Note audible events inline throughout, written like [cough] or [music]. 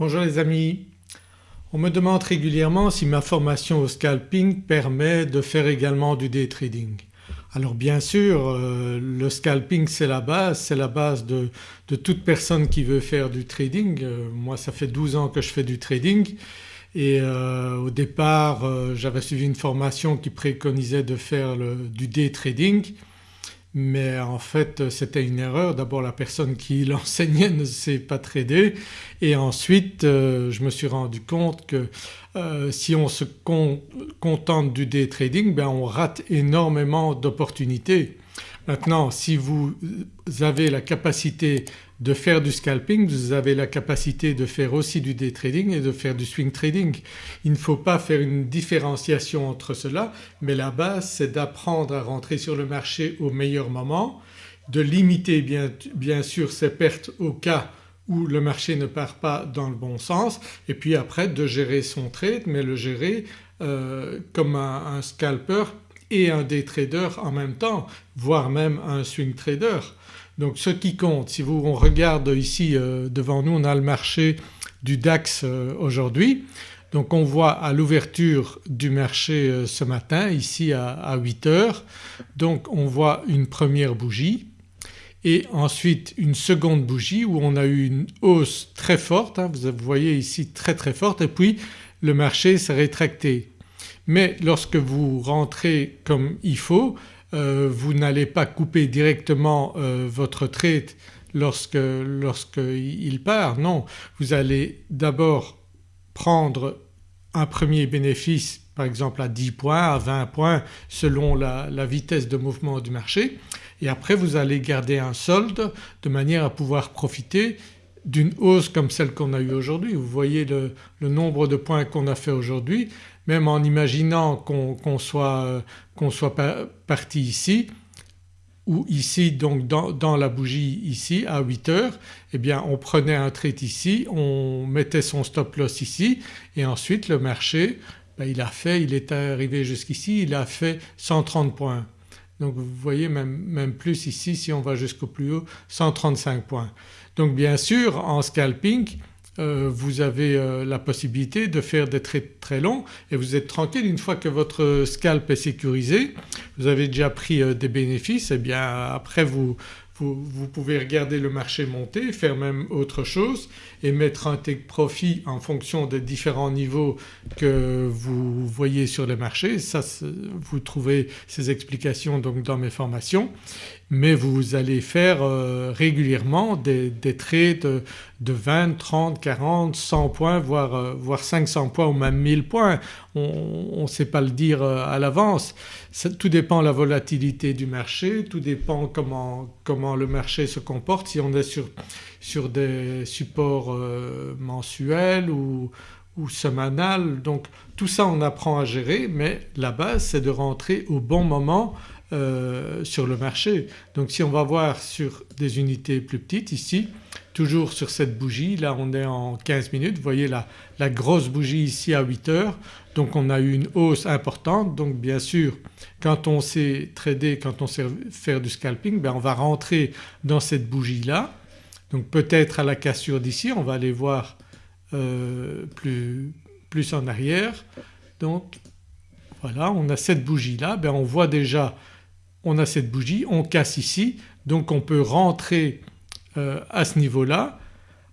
Bonjour les amis. On me demande régulièrement si ma formation au scalping permet de faire également du day trading. Alors bien sûr euh, le scalping c'est la base, c'est la base de, toute personne qui veut faire du trading. Euh, moi ça fait 12 ans que je fais du trading et euh, au départ j'avais suivi une formation qui préconisait de faire du day trading mais en fait c'était une erreur. D'abord la personne qui [laughs] l'enseignait ne sait pas trader et ensuite euh, je me suis rendu compte que euh, si on se contente du day trading ben on rate énormément d'opportunités. Maintenant si vous avez la capacité de faire du scalping, vous avez la capacité de faire aussi du day trading et de faire du swing trading. Il ne faut pas faire une différenciation entre cela mais la base c'est d'apprendre à rentrer sur le marché au meilleur moment, de limiter bien, sûr ses pertes au cas où le marché ne part pas dans le bon sens et puis après de gérer son trade mais le gérer euh, comme un, un scalper et un day trader en même temps voire même un swing trader. Donc ce qui compte, si vous on regarde ici euh, devant nous on a le marché du DAX euh, aujourd'hui. Donc on voit à l'ouverture du marché euh, ce matin ici à, 8 heures donc on voit une première bougie et ensuite une seconde bougie où on a eu une hausse très forte, hein, vous voyez ici très très forte et puis le marché s'est rétracté. Mais lorsque vous rentrez comme il faut vous n'allez pas couper directement euh, votre trade lorsqu'il part, non. Vous allez d'abord prendre un premier bénéfice par exemple à 10 points, à 20 points selon la, vitesse de mouvement du marché et après vous allez garder un solde de manière à pouvoir profiter d'une hausse comme celle qu'on a eue aujourd'hui. Vous voyez le, nombre de points qu'on a fait aujourd'hui même en imaginant qu'on soit, soit parti ici ou ici donc dans, la bougie ici à 8 heures eh bien on prenait un trade ici, on mettait son stop loss ici et ensuite le marché ben, il a fait, il est arrivé jusqu'ici, il a fait 130 points. Donc vous voyez même, plus ici si on va jusqu'au plus haut 135 points. Donc bien sûr en scalping euh, vous avez euh, la possibilité de faire des trades très longs et vous êtes tranquille une fois que votre scalp est sécurisé, vous avez déjà pris euh, des bénéfices et eh bien après vous, vous, pouvez regarder le marché monter, faire même autre chose et mettre un take profit en fonction des différents niveaux que vous voyez sur le marché. Ça vous trouvez ces explications donc dans mes formations mais vous allez faire euh, régulièrement des, trades de, 20, 30, 40, 100 points voire, euh, voire 500 points ou même 1000 points. On ne sait pas le dire euh, à l'avance. Tout dépend de la volatilité du marché, tout dépend comment, comment le marché se comporte, si on est sur, sur des supports mensuels ou, ou semanal. Donc tout ça on apprend à gérer mais la base c'est de rentrer au bon moment euh, sur le marché. Donc si on va voir sur des unités plus petites ici toujours sur cette bougie, là on est en 15 minutes, vous voyez la, la grosse bougie ici à 8 heures. Donc on a eu une hausse importante. Donc bien sûr quand on sait trader, quand on sait faire du scalping ben on va rentrer dans cette bougie là donc peut-être à la cassure d'ici on va aller voir euh, plus, plus en arrière. Donc voilà on a cette bougie là ben on voit déjà on a cette bougie, on casse ici donc on peut rentrer euh, à ce niveau-là.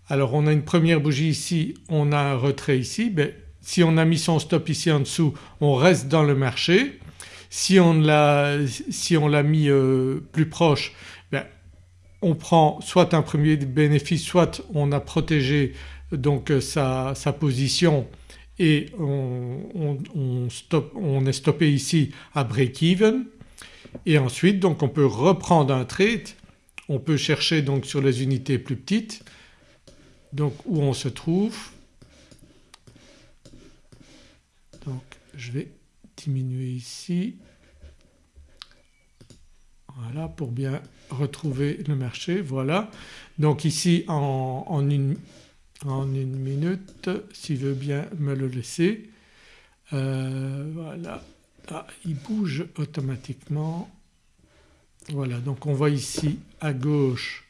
Alors on a une première bougie ici, on a un retrait ici, ben, si on a mis son stop ici en dessous on reste dans le marché. Si on l'a si mis euh, plus proche ben, on prend soit un premier bénéfice soit on a protégé donc euh, sa, position et on, on est stoppé ici à break-even et ensuite donc on peut reprendre un trade, on peut chercher donc sur les unités plus petites donc où on se trouve. Donc je vais diminuer ici voilà pour bien retrouver le marché voilà. Donc ici en, une, minute s'il veut bien me le laisser. Euh, voilà ah, il bouge automatiquement. Voilà donc on voit ici à gauche,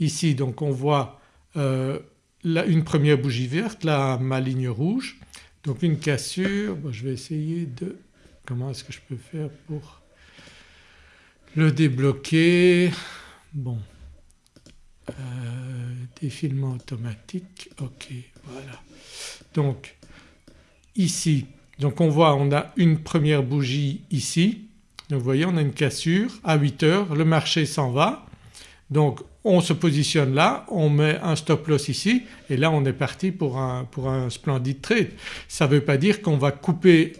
ici donc on voit euh, une première bougie verte, là ma ligne rouge. Donc une cassure, je vais essayer de... Comment est-ce que je peux faire pour le débloquer? Bon, euh, défilement automatique, ok voilà. Donc ici, donc on voit on a une première bougie ici, donc vous voyez on a une cassure. À 8 heures, le marché s'en va. Donc on se positionne là, on met un stop loss ici et là on est parti pour un, pour un splendide trade. Ça ne veut pas dire qu'on va couper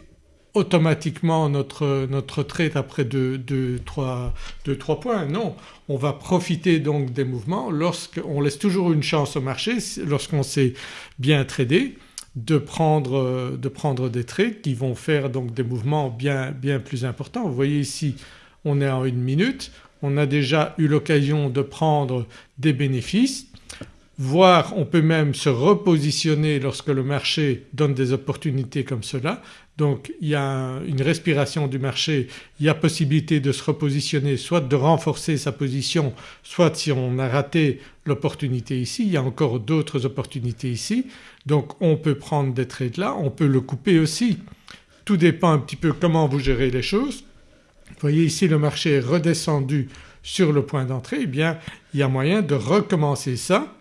automatiquement notre, notre trade après 2-3 points, non. On va profiter donc des mouvements. Lorsqu'on laisse toujours une chance au marché lorsqu'on s'est bien tradé de prendre, de prendre des trades qui vont faire donc des mouvements bien, bien plus importants. Vous voyez ici on est en une minute, on a déjà eu l'occasion de prendre des bénéfices voire on peut même se repositionner lorsque le marché donne des opportunités comme cela. Donc il y a une respiration du marché, il y a possibilité de se repositionner soit de renforcer sa position soit si on a raté l'opportunité ici, il y a encore d'autres opportunités ici. Donc on peut prendre des trades là, on peut le couper aussi. Tout dépend un petit peu comment vous gérez les choses. Vous voyez ici le marché est redescendu sur le point d'entrée, eh bien il y a moyen de recommencer ça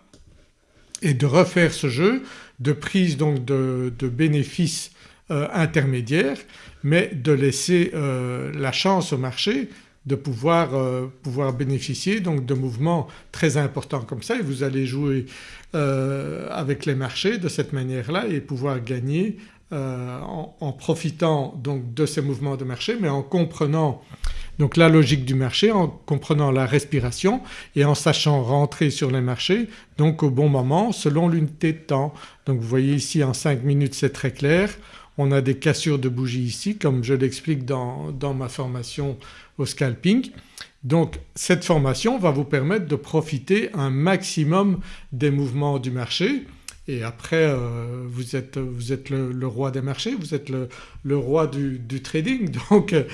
et de refaire ce jeu de prise donc de, bénéfices euh, intermédiaires mais de laisser euh, la chance au marché de pouvoir, euh, pouvoir, bénéficier donc de mouvements très importants comme ça. Et vous allez jouer avec les marchés de cette manière-là et pouvoir gagner euh, en, profitant donc de ces mouvements de marché mais en comprenant donc la logique du marché, en comprenant la respiration et en sachant rentrer sur les marchés donc au bon moment selon l'unité de temps. Donc vous voyez ici en 5 minutes c'est très clair, on a des cassures de bougies ici comme je l'explique dans, dans ma formation au scalping. Donc cette formation va vous permettre de profiter un maximum des mouvements du marché et après euh, vous êtes, vous êtes le, roi des marchés, vous êtes le, roi du, trading [laughs] donc euh,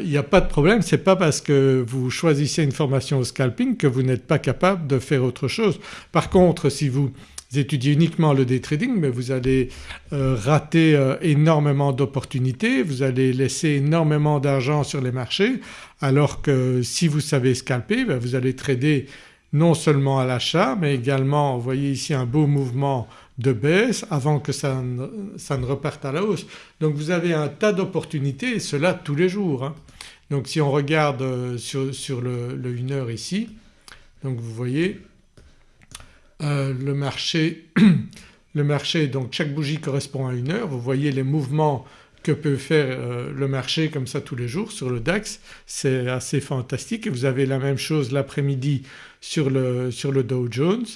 il n'y a pas de problème. Ce n'est pas parce que vous choisissez une formation au scalping que vous n'êtes pas capable de faire autre chose. Par contre si vous étudiez uniquement le day trading mais vous allez euh, rater énormément d'opportunités, vous allez laisser énormément d'argent sur les marchés alors que si vous savez scalper ben, vous allez trader non seulement à l'achat mais également vous voyez ici un beau mouvement de baisse avant que ça ne, reparte à la hausse. Donc vous avez un tas d'opportunités et cela tous les jours. Hein. Donc si on regarde euh, sur, le, 1 heure ici donc vous voyez euh, le marché, [clears throat] le marché donc chaque bougie correspond à une heure, vous voyez les mouvements que peut faire euh, le marché comme ça tous les jours sur le DAX c'est assez fantastique et vous avez la même chose l'après-midi sur le, sur le Dow Jones.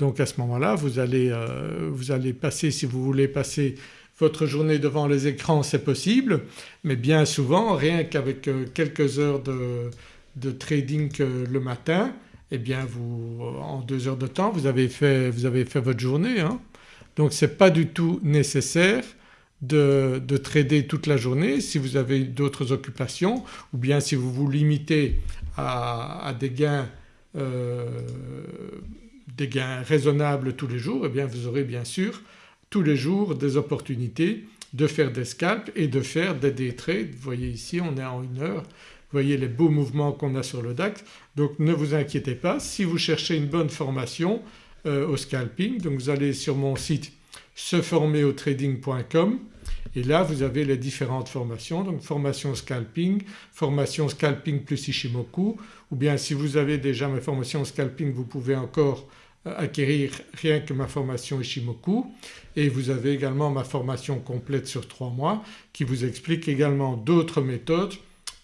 Donc à ce moment-là vous allez, euh, vous allez passer si vous voulez passer votre journée devant les écrans c'est possible mais bien souvent rien qu'avec euh, quelques heures de, trading le matin eh bien vous en deux heures de temps vous avez fait, vous avez fait votre journée. Hein. Donc ce n'est pas du tout nécessaire de, trader toute la journée si vous avez d'autres occupations ou bien si vous vous limitez à, des gains euh, gains raisonnables tous les jours et eh bien vous aurez bien sûr tous les jours des opportunités de faire des scalps et de faire des day trades. Vous voyez ici on est en une heure, vous voyez les beaux mouvements qu'on a sur le DAX. Donc ne vous inquiétez pas. Si vous cherchez une bonne formation euh, au scalping donc vous allez sur mon site seformerautrading.com et là vous avez les différentes formations. Donc formation scalping, formation scalping plus Ishimoku. Ou bien si vous avez déjà ma formation scalping vous pouvez encore acquérir rien que ma formation Ishimoku et vous avez également ma formation complète sur trois mois qui vous explique également d'autres méthodes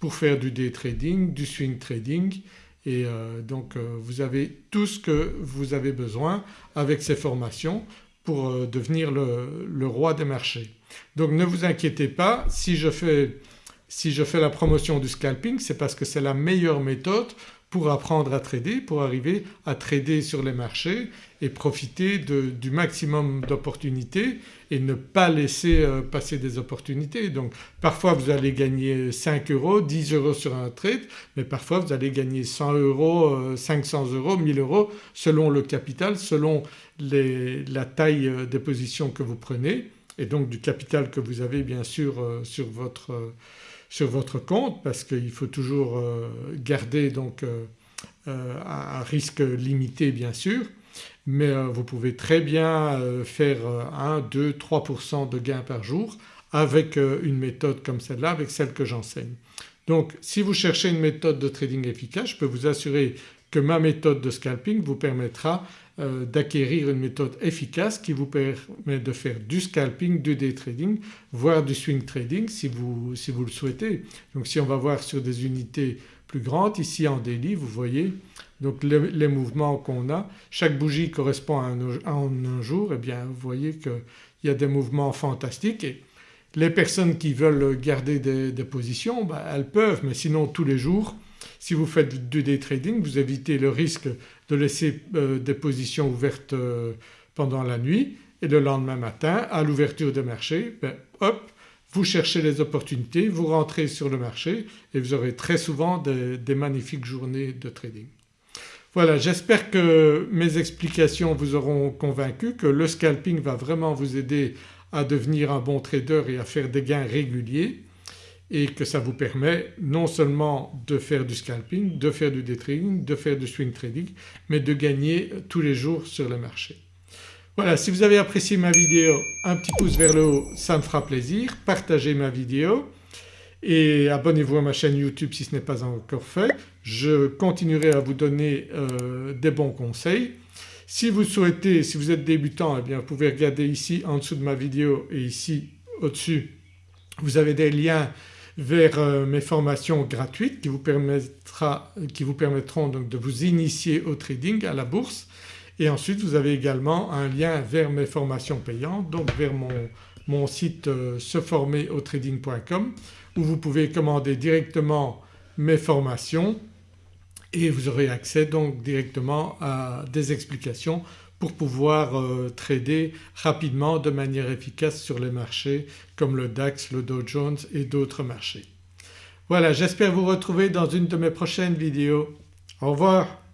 pour faire du day trading, du swing trading et euh, donc euh, vous avez tout ce que vous avez besoin avec ces formations pour devenir le, roi des marchés. Donc ne vous inquiétez pas si je fais, si je fais la promotion du scalping c'est parce que c'est la meilleure méthode pour apprendre à trader, pour arriver à trader sur les marchés et profiter du maximum d'opportunités et ne pas laisser euh, passer des opportunités. Donc parfois vous allez gagner 5 euros, 10 euros sur un trade mais parfois vous allez gagner 100 euros, 500 euh, euros, 1000 euros selon le capital, selon la taille des positions que vous prenez et donc du capital que vous avez bien sûr sur votre, sur votre compte parce qu'il faut toujours garder donc un risque limité bien sûr mais vous pouvez très bien faire 1, 2, 3% de gains par jour avec une méthode comme celle-là, avec celle que j'enseigne. Donc si vous cherchez une méthode de trading efficace je peux vous assurer que ma méthode de scalping vous permettra euh, d'acquérir une méthode efficace qui vous permet de faire du scalping, du day trading voire du swing trading si vous, si vous le souhaitez. Donc si on va voir sur des unités plus grandes ici en daily vous voyez donc les, mouvements qu'on a. Chaque bougie correspond à un, jour eh bien vous voyez qu'il y a des mouvements fantastiques et les personnes qui veulent garder des, positions ben, elles peuvent mais sinon tous les jours si vous faites du day trading vous évitez le risque de laisser euh, des positions ouvertes euh, pendant la nuit et le lendemain matin à l'ouverture des marchés ben, hop vous cherchez les opportunités, vous rentrez sur le marché et vous aurez très souvent des magnifiques journées de trading. Voilà j'espère que mes explications vous auront convaincu que le scalping va vraiment vous aider à devenir un bon trader et à faire des gains réguliers et que ça vous permet non seulement de faire du scalping, de faire du day trading, de faire du swing trading mais de gagner tous les jours sur le marché. Voilà si vous avez apprécié ma vidéo un petit pouce vers le haut ça me fera plaisir, partagez ma vidéo et abonnez-vous à ma chaîne YouTube si ce n'est pas encore fait. Je continuerai à vous donner euh, des bons conseils si vous souhaitez, si vous êtes débutant eh bien vous pouvez regarder ici en dessous de ma vidéo et ici au-dessus vous avez des liens vers euh, mes formations gratuites qui vous, qui vous permettront donc de vous initier au trading, à la bourse. Et ensuite vous avez également un lien vers mes formations payantes donc vers mon, mon site euh, seformerauTrading.com où vous pouvez commander directement mes formations et vous aurez accès donc directement à des explications pour pouvoir euh, trader rapidement de manière efficace sur les marchés comme le DAX, le Dow Jones et d'autres marchés. Voilà j'espère vous retrouver dans une de mes prochaines vidéos. Au revoir.